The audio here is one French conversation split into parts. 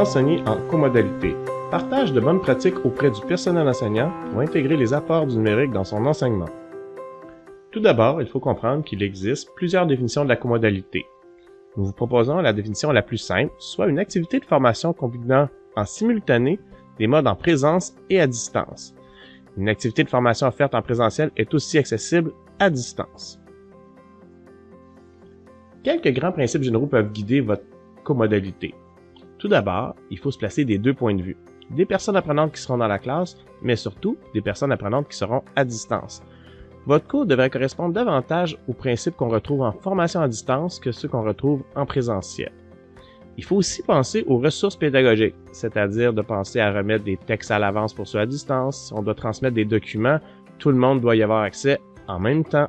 enseigner en comodalité. Partage de bonnes pratiques auprès du personnel enseignant pour intégrer les apports du numérique dans son enseignement. Tout d'abord, il faut comprendre qu'il existe plusieurs définitions de la comodalité. Nous vous proposons la définition la plus simple, soit une activité de formation combinant en simultané des modes en présence et à distance. Une activité de formation offerte en présentiel est aussi accessible à distance. Quelques grands principes généraux peuvent guider votre comodalité. Tout d'abord, il faut se placer des deux points de vue. Des personnes apprenantes qui seront dans la classe, mais surtout des personnes apprenantes qui seront à distance. Votre cours devrait correspondre davantage aux principes qu'on retrouve en formation à distance que ceux qu'on retrouve en présentiel. Il faut aussi penser aux ressources pédagogiques, c'est-à-dire de penser à remettre des textes à l'avance pour ceux à distance. Si on doit transmettre des documents, tout le monde doit y avoir accès en même temps.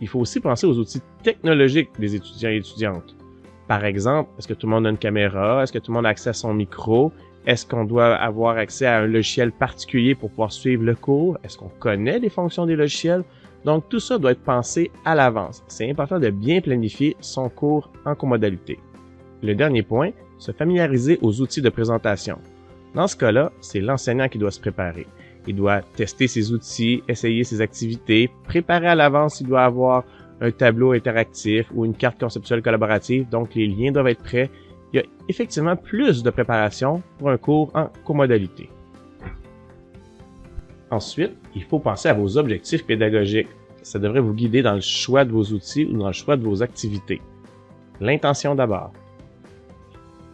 Il faut aussi penser aux outils technologiques des étudiants et étudiantes. Par exemple, est-ce que tout le monde a une caméra? Est-ce que tout le monde a accès à son micro? Est-ce qu'on doit avoir accès à un logiciel particulier pour pouvoir suivre le cours? Est-ce qu'on connaît les fonctions des logiciels? Donc tout ça doit être pensé à l'avance. C'est important de bien planifier son cours en comodalité. Le dernier point, se familiariser aux outils de présentation. Dans ce cas-là, c'est l'enseignant qui doit se préparer. Il doit tester ses outils, essayer ses activités, préparer à l'avance s'il doit avoir un tableau interactif ou une carte conceptuelle collaborative, donc les liens doivent être prêts. Il y a effectivement plus de préparation pour un cours en comodalité. Ensuite, il faut penser à vos objectifs pédagogiques. Ça devrait vous guider dans le choix de vos outils ou dans le choix de vos activités. L'intention d'abord.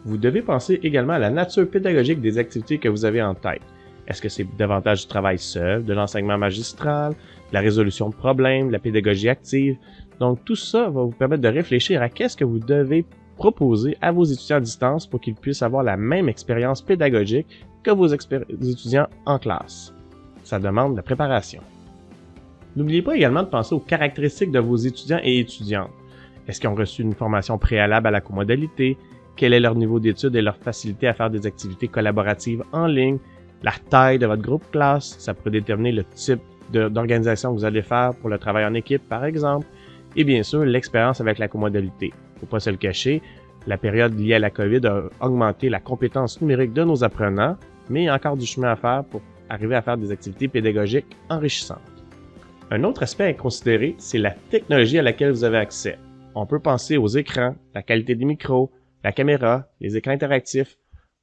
Vous devez penser également à la nature pédagogique des activités que vous avez en tête. Est-ce que c'est davantage du travail seul, de l'enseignement magistral, de la résolution de problèmes, de la pédagogie active? Donc tout ça va vous permettre de réfléchir à qu'est-ce que vous devez proposer à vos étudiants à distance pour qu'ils puissent avoir la même expérience pédagogique que vos étudiants en classe. Ça demande de la préparation. N'oubliez pas également de penser aux caractéristiques de vos étudiants et étudiantes. Est-ce qu'ils ont reçu une formation préalable à la comodalité? quel est leur niveau d'études et leur facilité à faire des activités collaboratives en ligne, la taille de votre groupe classe, ça pourrait déterminer le type d'organisation que vous allez faire pour le travail en équipe par exemple, et bien sûr l'expérience avec la comodalité. Faut pas se le cacher, la période liée à la COVID a augmenté la compétence numérique de nos apprenants, mais il y a encore du chemin à faire pour arriver à faire des activités pédagogiques enrichissantes. Un autre aspect à considérer, c'est la technologie à laquelle vous avez accès. On peut penser aux écrans, la qualité des micros, la caméra, les écrans interactifs.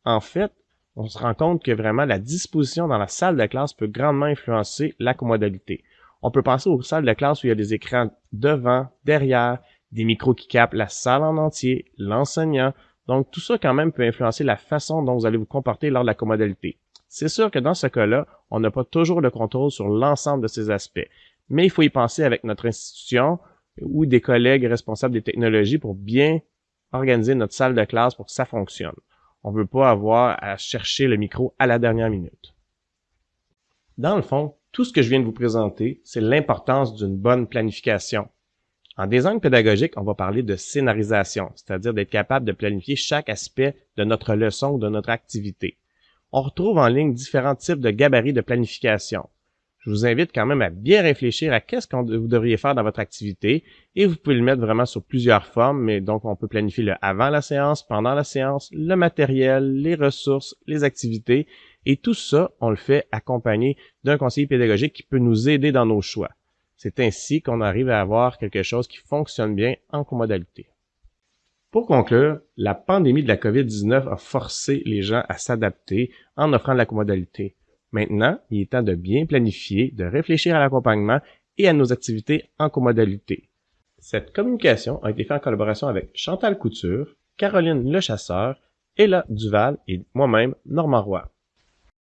En fait, on se rend compte que vraiment la disposition dans la salle de classe peut grandement influencer la commodalité. On peut penser aux salles de classe où il y a des écrans devant, derrière, des micros qui captent la salle en entier, l'enseignant. Donc tout ça quand même peut influencer la façon dont vous allez vous comporter lors de la commodalité. C'est sûr que dans ce cas-là, on n'a pas toujours le contrôle sur l'ensemble de ces aspects, mais il faut y penser avec notre institution ou des collègues responsables des technologies pour bien organiser notre salle de classe pour que ça fonctionne. On veut pas avoir à chercher le micro à la dernière minute. Dans le fond, tout ce que je viens de vous présenter, c'est l'importance d'une bonne planification. En design pédagogique, on va parler de scénarisation, c'est-à-dire d'être capable de planifier chaque aspect de notre leçon ou de notre activité. On retrouve en ligne différents types de gabarits de planification je vous invite quand même à bien réfléchir à qu'est-ce que vous devriez faire dans votre activité et vous pouvez le mettre vraiment sur plusieurs formes, mais donc on peut planifier le avant la séance, pendant la séance, le matériel, les ressources, les activités et tout ça, on le fait accompagné d'un conseiller pédagogique qui peut nous aider dans nos choix. C'est ainsi qu'on arrive à avoir quelque chose qui fonctionne bien en comodalité. Pour conclure, la pandémie de la COVID-19 a forcé les gens à s'adapter en offrant de la comodalité. Maintenant, il est temps de bien planifier, de réfléchir à l'accompagnement et à nos activités en comodalité. Cette communication a été faite en collaboration avec Chantal Couture, Caroline Lechasseur, Ella Duval et moi-même, Normand Roy.